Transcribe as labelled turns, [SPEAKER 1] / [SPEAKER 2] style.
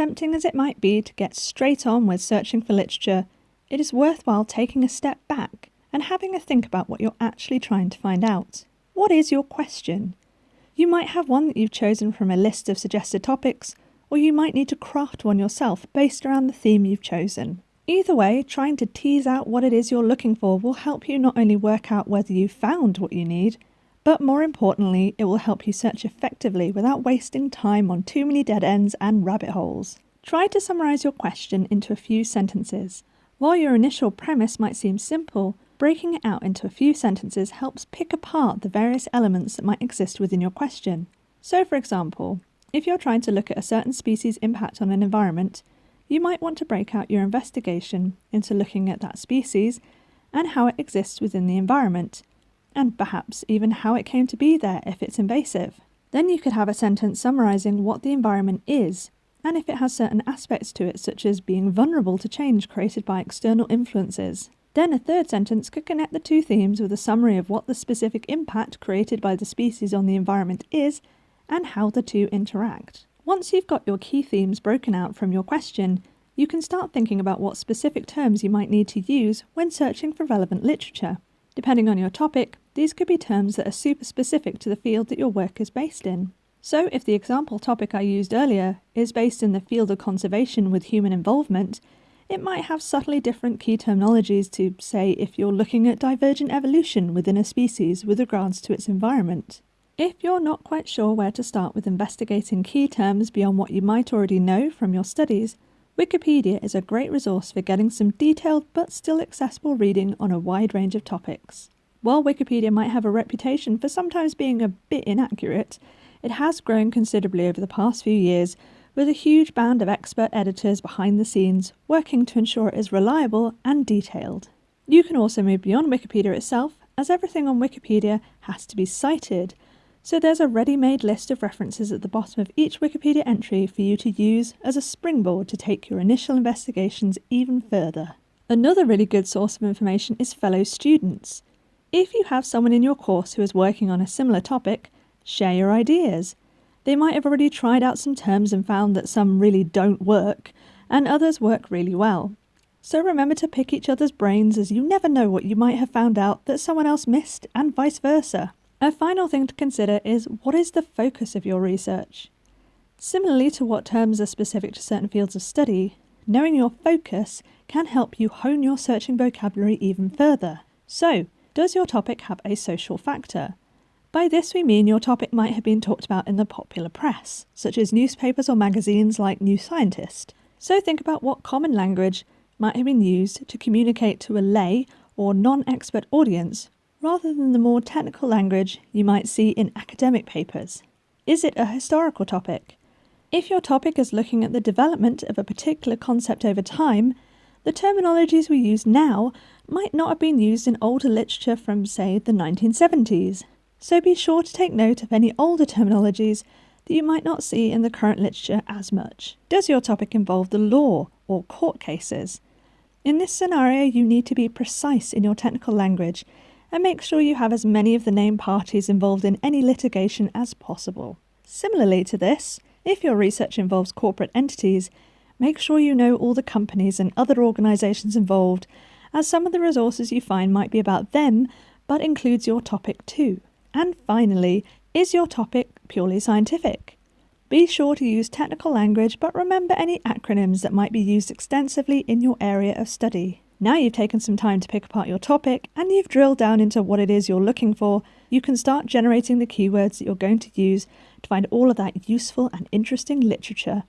[SPEAKER 1] tempting as it might be to get straight on with searching for literature, it is worthwhile taking a step back and having a think about what you're actually trying to find out. What is your question? You might have one that you've chosen from a list of suggested topics, or you might need to craft one yourself based around the theme you've chosen. Either way, trying to tease out what it is you're looking for will help you not only work out whether you've found what you need, but more importantly, it will help you search effectively without wasting time on too many dead ends and rabbit holes. Try to summarise your question into a few sentences. While your initial premise might seem simple, breaking it out into a few sentences helps pick apart the various elements that might exist within your question. So, for example, if you're trying to look at a certain species' impact on an environment, you might want to break out your investigation into looking at that species and how it exists within the environment, and perhaps even how it came to be there if it's invasive. Then you could have a sentence summarising what the environment is, and if it has certain aspects to it, such as being vulnerable to change created by external influences. Then a third sentence could connect the two themes with a summary of what the specific impact created by the species on the environment is and how the two interact. Once you've got your key themes broken out from your question, you can start thinking about what specific terms you might need to use when searching for relevant literature. Depending on your topic, these could be terms that are super specific to the field that your work is based in. So, if the example topic I used earlier is based in the field of conservation with human involvement, it might have subtly different key terminologies to, say, if you're looking at divergent evolution within a species with regards to its environment. If you're not quite sure where to start with investigating key terms beyond what you might already know from your studies, Wikipedia is a great resource for getting some detailed but still accessible reading on a wide range of topics. While Wikipedia might have a reputation for sometimes being a bit inaccurate, it has grown considerably over the past few years with a huge band of expert editors behind the scenes working to ensure it is reliable and detailed. You can also move beyond Wikipedia itself, as everything on Wikipedia has to be cited, so there's a ready-made list of references at the bottom of each Wikipedia entry for you to use as a springboard to take your initial investigations even further. Another really good source of information is fellow students. If you have someone in your course who is working on a similar topic, share your ideas. They might have already tried out some terms and found that some really don't work, and others work really well. So remember to pick each other's brains as you never know what you might have found out that someone else missed, and vice versa. A final thing to consider is what is the focus of your research? Similarly to what terms are specific to certain fields of study, knowing your focus can help you hone your searching vocabulary even further. So, does your topic have a social factor? By this we mean your topic might have been talked about in the popular press, such as newspapers or magazines like New Scientist. So think about what common language might have been used to communicate to a lay or non-expert audience rather than the more technical language you might see in academic papers. Is it a historical topic? If your topic is looking at the development of a particular concept over time, the terminologies we use now might not have been used in older literature from, say, the 1970s so be sure to take note of any older terminologies that you might not see in the current literature as much. Does your topic involve the law or court cases? In this scenario, you need to be precise in your technical language and make sure you have as many of the named parties involved in any litigation as possible. Similarly to this, if your research involves corporate entities, make sure you know all the companies and other organisations involved, as some of the resources you find might be about them but includes your topic too. And finally, is your topic purely scientific? Be sure to use technical language, but remember any acronyms that might be used extensively in your area of study. Now you've taken some time to pick apart your topic and you've drilled down into what it is you're looking for, you can start generating the keywords that you're going to use to find all of that useful and interesting literature